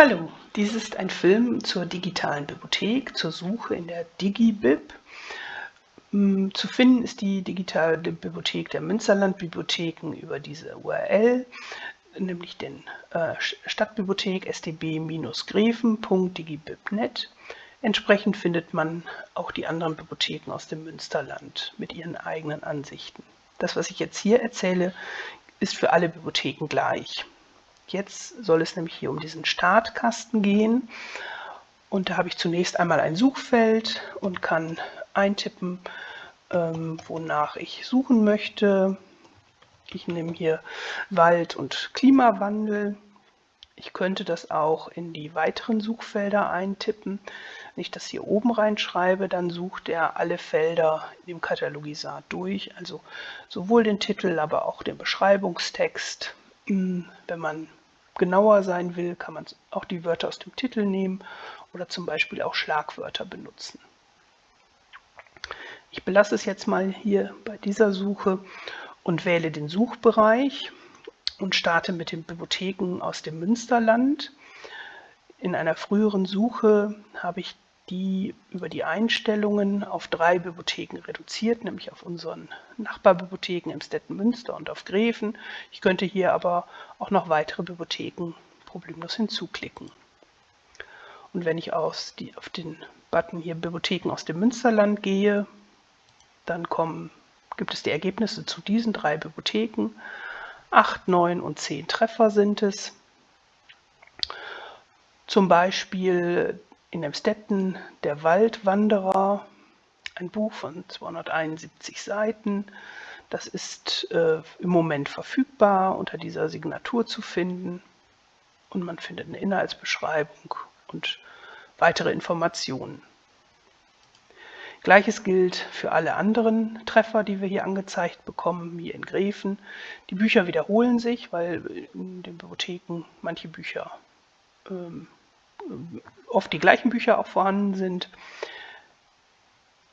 Hallo, dies ist ein Film zur digitalen Bibliothek, zur Suche in der DigiBib. Hm, zu finden ist die digitale Bibliothek der Münsterland-Bibliotheken über diese URL, nämlich den äh, Stadtbibliothek stb-greven.digibib.net. Entsprechend findet man auch die anderen Bibliotheken aus dem Münsterland mit ihren eigenen Ansichten. Das, was ich jetzt hier erzähle, ist für alle Bibliotheken gleich. Jetzt soll es nämlich hier um diesen Startkasten gehen. Und da habe ich zunächst einmal ein Suchfeld und kann eintippen, ähm, wonach ich suchen möchte. Ich nehme hier Wald und Klimawandel. Ich könnte das auch in die weiteren Suchfelder eintippen. Wenn ich das hier oben reinschreibe, dann sucht er alle Felder im Katalogisat durch, also sowohl den Titel, aber auch den Beschreibungstext. Hm, wenn man genauer sein will, kann man auch die Wörter aus dem Titel nehmen oder zum Beispiel auch Schlagwörter benutzen. Ich belasse es jetzt mal hier bei dieser Suche und wähle den Suchbereich und starte mit den Bibliotheken aus dem Münsterland. In einer früheren Suche habe ich die über die Einstellungen auf drei Bibliotheken reduziert, nämlich auf unseren Nachbarbibliotheken im Münster und auf Greven. Ich könnte hier aber auch noch weitere Bibliotheken problemlos hinzuklicken. Und wenn ich aus die, auf den Button hier Bibliotheken aus dem Münsterland gehe, dann kommen, gibt es die Ergebnisse zu diesen drei Bibliotheken. Acht, neun und zehn Treffer sind es. Zum Beispiel in Emstetten Der Waldwanderer, ein Buch von 271 Seiten. Das ist äh, im Moment verfügbar, unter dieser Signatur zu finden. Und man findet eine Inhaltsbeschreibung und weitere Informationen. Gleiches gilt für alle anderen Treffer, die wir hier angezeigt bekommen, hier in Gräfen. Die Bücher wiederholen sich, weil in den Bibliotheken manche Bücher ähm, oft die gleichen Bücher auch vorhanden sind.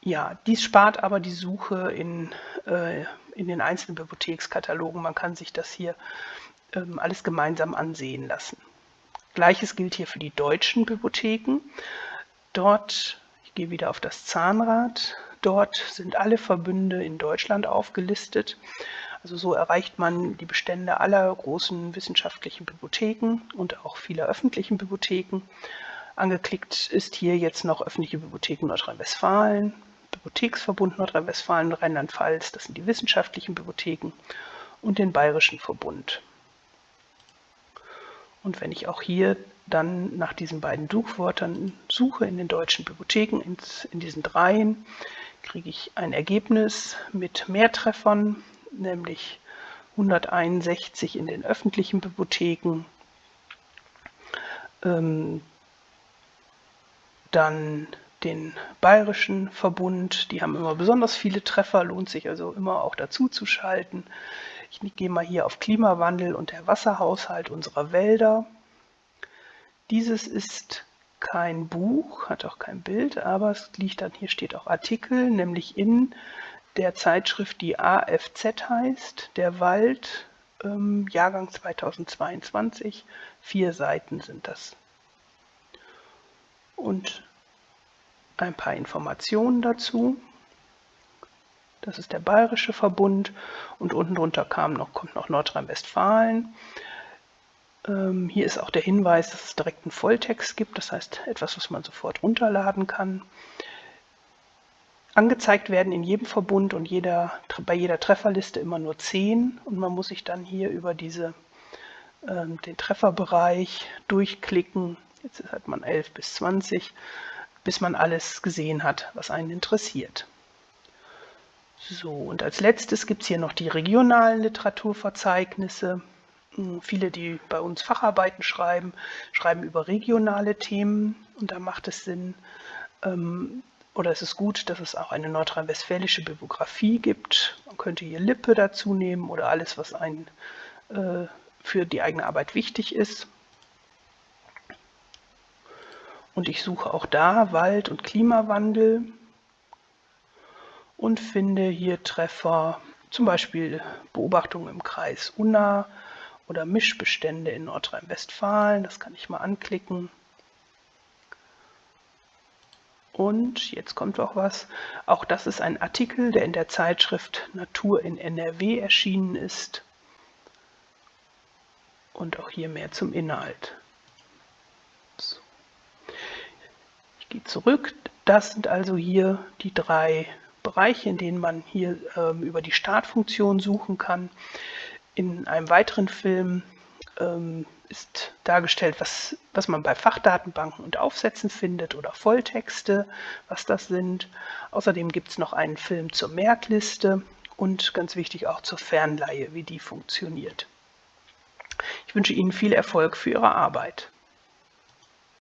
Ja, dies spart aber die Suche in, äh, in den einzelnen Bibliothekskatalogen. Man kann sich das hier ähm, alles gemeinsam ansehen lassen. Gleiches gilt hier für die deutschen Bibliotheken. Dort, ich gehe wieder auf das Zahnrad, dort sind alle Verbünde in Deutschland aufgelistet. Also so erreicht man die Bestände aller großen wissenschaftlichen Bibliotheken und auch vieler öffentlichen Bibliotheken. Angeklickt ist hier jetzt noch öffentliche Bibliotheken Nordrhein-Westfalen, Bibliotheksverbund Nordrhein-Westfalen, Rheinland-Pfalz, das sind die wissenschaftlichen Bibliotheken und den Bayerischen Verbund. Und wenn ich auch hier dann nach diesen beiden Suchwörtern suche in den deutschen Bibliotheken, in diesen dreien, kriege ich ein Ergebnis mit Mehrtreffern nämlich 161 in den öffentlichen Bibliotheken, ähm, dann den Bayerischen Verbund, die haben immer besonders viele Treffer, lohnt sich also immer auch dazu zu schalten. Ich gehe mal hier auf Klimawandel und der Wasserhaushalt unserer Wälder. Dieses ist kein Buch, hat auch kein Bild, aber es liegt dann, hier steht auch Artikel, nämlich in der Zeitschrift, die AFZ heißt, Der Wald, ähm, Jahrgang 2022. Vier Seiten sind das. Und ein paar Informationen dazu. Das ist der Bayerische Verbund und unten drunter kam noch, kommt noch Nordrhein-Westfalen. Ähm, hier ist auch der Hinweis, dass es direkt einen Volltext gibt, das heißt etwas, was man sofort runterladen kann. Angezeigt werden in jedem Verbund und jeder, bei jeder Trefferliste immer nur 10 und man muss sich dann hier über diese, äh, den Trefferbereich durchklicken. Jetzt hat man 11 bis 20, bis man alles gesehen hat, was einen interessiert. So, und als letztes gibt es hier noch die regionalen Literaturverzeichnisse. Hm, viele, die bei uns Facharbeiten schreiben, schreiben über regionale Themen und da macht es Sinn, ähm, oder es ist gut, dass es auch eine nordrhein-westfälische Bibliografie gibt. Man könnte hier Lippe dazu nehmen oder alles, was einen äh, für die eigene Arbeit wichtig ist. Und ich suche auch da Wald- und Klimawandel und finde hier Treffer, zum Beispiel Beobachtungen im Kreis Unna oder Mischbestände in Nordrhein-Westfalen. Das kann ich mal anklicken. Und jetzt kommt auch was. Auch das ist ein Artikel, der in der Zeitschrift Natur in NRW erschienen ist. Und auch hier mehr zum Inhalt. So. Ich gehe zurück. Das sind also hier die drei Bereiche, in denen man hier ähm, über die Startfunktion suchen kann. In einem weiteren Film ähm, ist dargestellt, was, was man bei Fachdatenbanken und Aufsätzen findet oder Volltexte, was das sind. Außerdem gibt es noch einen Film zur Merkliste und ganz wichtig auch zur Fernleihe, wie die funktioniert. Ich wünsche Ihnen viel Erfolg für Ihre Arbeit.